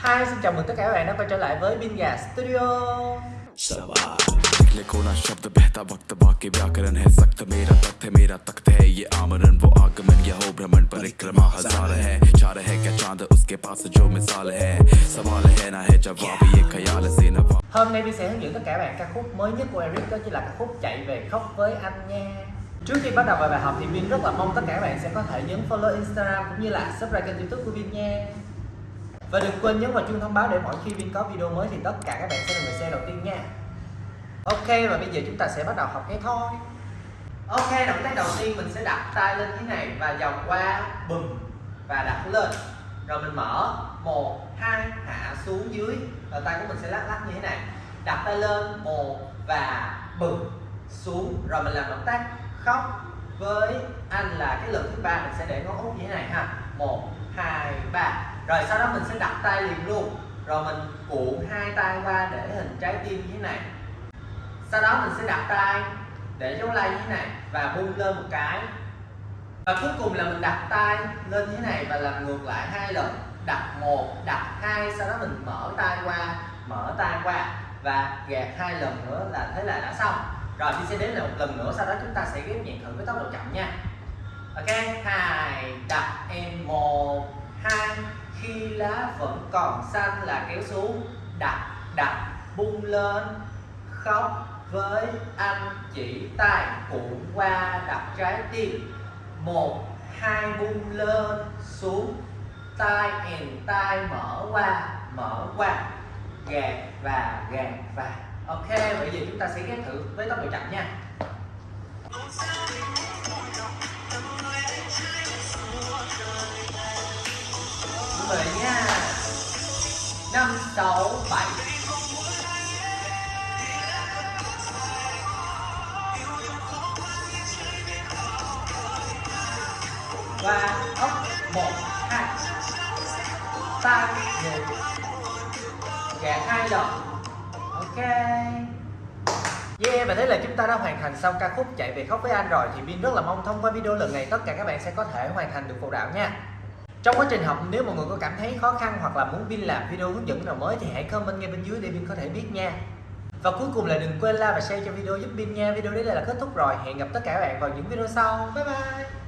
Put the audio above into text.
Hi, xin chào mừng tất cả các bạn đã quay trở lại với Bin Gà Studio निकले कोना शब्द बहता वक्त बाकी व्याकरण है सख्त मेरा तख्त है मेरा तख्त है ये आमरण वो आगमन यह हो भ्रमण परिक्रमा हजार है चार है क्या चांद उसके पास जो मिसाल है सवाल है ना है जवाब ये ख्याल से नवा Hôm nay Bin sẽ hướng dẫn tất cả các bạn ca khúc mới nhất của Eric đó chính là ca khúc Chạy về khóc với anh nha Trước khi bắt đầu vào bài học thì Bin rất là mong tất cả các bạn sẽ có thể nhấn follow Instagram cũng như là subscribe kênh youtube của Bin nha Và đừng quên nhấn vào chuông thông báo để mỗi khi Vin có video mới thì tất cả các bạn sẽ là người xem đầu tiên nha. Ok, và bây giờ chúng ta sẽ bắt đầu học cái thôi. Ok, động tác đầu tiên mình sẽ đặt tay lên thế này và vòng qua, bùm, và đặt lên. Rồi mình mở, một, hai, hạ xuống dưới. Rồi tay của mình sẽ lắc lắc như thế này. Đặt tay lên, một, và bùm, xuống. Rồi mình làm động tác khóc với anh là cái lần thứ ba mình sẽ để ngón út như thế này ha một, hai, ba. Rồi sau đó mình sẽ đặt tay liền luôn. Rồi mình cuộn hai tay qua để hình trái tim như thế này. Sau đó mình sẽ đặt tay để dấu like như thế này và bung lên một cái. Và cuối cùng là mình đặt tay lên như thế này và làm ngược lại hai lần. Đặt một, đặt hai, sau đó mình mở tay qua, mở tay qua và gạt hai lần nữa là thế là đã xong. Rồi thì sẽ đến lại một lần nữa, sau đó chúng ta sẽ ghép nhẹ thử với tốc độ chậm nha. Ok, hai, đặt em một hai khi lá vẫn còn xanh là kéo xuống đặt đặt, bung lên, khóc với anh chỉ tay cuộn qua đặt trái tim. Một, hai, bung lên, xuống, tay, èn tay mở qua mở qua. Gạt và gạt và. Ok, bây giờ chúng ta sẽ ghép thử với tốc độ chậm nha. Mời nha năm sáu bảy. Và ốc một hai. Tăng một. Gạt hai lần ok. Yeah, và thế là chúng ta đã hoàn thành xong ca khúc Chạy về khóc với anh rồi Thì Vin rất là mong thông qua video lần này tất cả các bạn sẽ có thể hoàn thành được phụ đạo nha. Trong quá trình học, nếu mọi người có cảm thấy khó khăn hoặc là muốn Vin làm video hướng dẫn nào mới thì hãy comment ngay bên dưới để Vin có thể biết nha. Và cuối cùng là đừng quên like và share cho video giúp Vin nha. Video đến đây là kết thúc rồi. Hẹn gặp tất cả các bạn vào những video sau. Bye bye!